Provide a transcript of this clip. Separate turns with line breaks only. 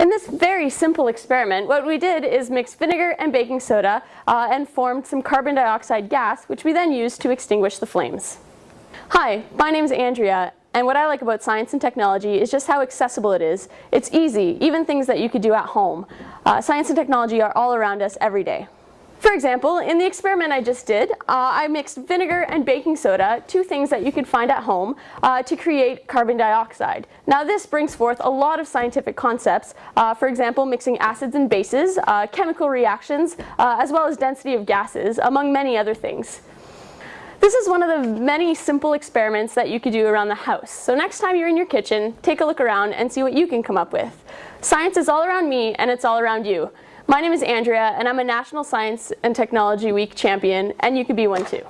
In this very simple experiment, what we did is mix vinegar and baking soda uh, and formed some carbon dioxide gas, which we then used to extinguish the flames. Hi, my name is Andrea, and what I like about science and technology is just how accessible it is. It's easy, even things that you could do at home. Uh, science and technology are all around us every day. For example, in the experiment I just did, uh, I mixed vinegar and baking soda, two things that you could find at home, uh, to create carbon dioxide. Now this brings forth a lot of scientific concepts, uh, for example mixing acids and bases, uh, chemical reactions, uh, as well as density of gases, among many other things. This is one of the many simple experiments that you could do around the house. So next time you're in your kitchen, take a look around and see what you can come up with. Science is all around me and it's all around you. My name is Andrea and I'm a National Science and Technology Week champion and you could be one too.